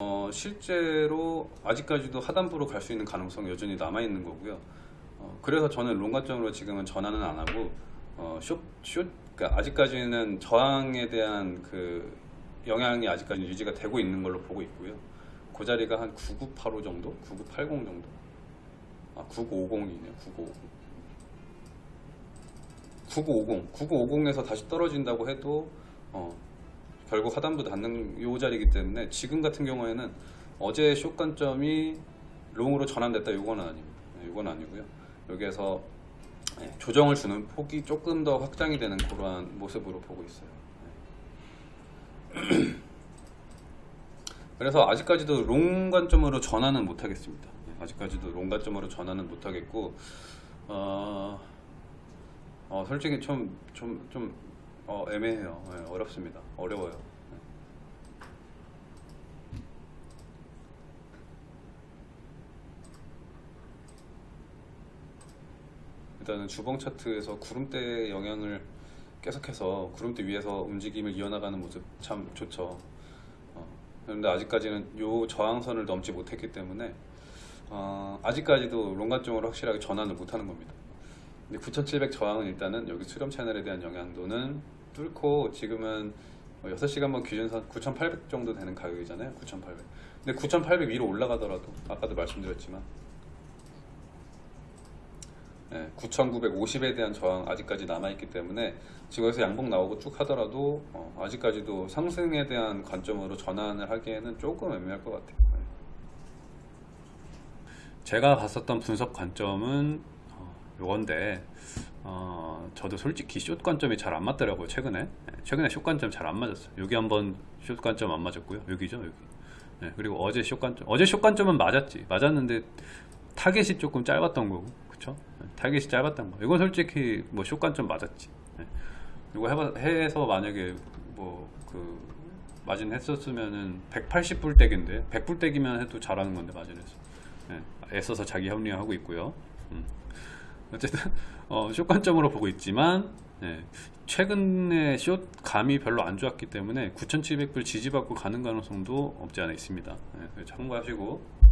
어, 실제로 아직까지도 하단부로 갈 수 있는 가능성이 여전히 남아 있는 거고요. 어, 그래서 저는 롱가점으로 지금은 전환은 안 하고 어, 숏, 숏, 그러니까 아직까지는 저항에 대한 그 영향이 아직까지 유지가 되고 있는 걸로 보고 있고요. 그 자리가 한 9985 정도, 9980 정도, 아 9950이네요. 9950. 9950, 9950에서 다시 떨어진다고 해도 어, 결국 하단부 닿는 요 자리이기 때문에 지금 같은 경우에는 어제 숏 관점이 long으로 전환됐다 요건 아닙니다. 네, 요건 아니고요. 여기에서 네, 조정을 주는 폭이 조금 더 확장이 되는 그러한 모습으로 보고 있어요. 네. 그래서 아직까지도 long 관점으로 전환은 못 하겠습니다. 네, 아직까지도 long 관점으로 전환은 못 하겠고 어, 어, 솔직히 좀 좀 좀 어, 애매해요. 네, 어렵습니다. 어려워요. 네. 일단은 주봉 차트에서 구름대의 영향을 계속해서 구름대 위에서 움직임을 이어나가는 모습 참 좋죠. 어, 그런데 아직까지는 요 저항선을 넘지 못했기 때문에 어, 아직까지도 롱관점으로 확실하게 전환을 못하는 겁니다. 근데 9700 저항은 일단은 여기 수렴 채널에 대한 영향도는 뚫고 지금은 6시간번 기준선 9800 정도 되는 가격이잖아요 9800 근데 9800 위로 올라가더라도 아까도 말씀드렸지만. 네, 9950에 대한 저항 아직까지 남아있기 때문에 지금 여기서 양봉 나오고 쭉 하더라도 어, 아직까지도 상승에 대한 관점으로 전환을 하기에는 조금 애매할 것 같아요. 네. 제가 봤었던 분석 관점은 어, 요건데 어, 저도 솔직히 숏 관점이 잘 안 맞더라고요 최근에. 네, 최근에 숏 관점 잘 안 맞았어요. 여기 한번 숏 관점 안 맞았고요. 여기죠 여기. 네, 그리고 어제 숏 관점 어제 숏 관점은 맞았지. 맞았는데 target이 조금 짧았던 거고 그쵸? 네, target이 짧았던 거. 이건 솔직히 뭐숏 관점 맞았지. 네. 이거 해봐, 해서 만약에 뭐 그 마진 했었으면은 180불대기인데 100불대기면 해도 잘하는 건데 마진에서. 네, 애써서 자기 합리화하고 있고요. 음. 어쨌든 어, 숏 관점으로 보고 있지만 예, 최근에 숏 감이 별로 안 좋았기 때문에 9700불 지지받고 가는 가능성도 없지 않아 있습니다. 예, 참고하시고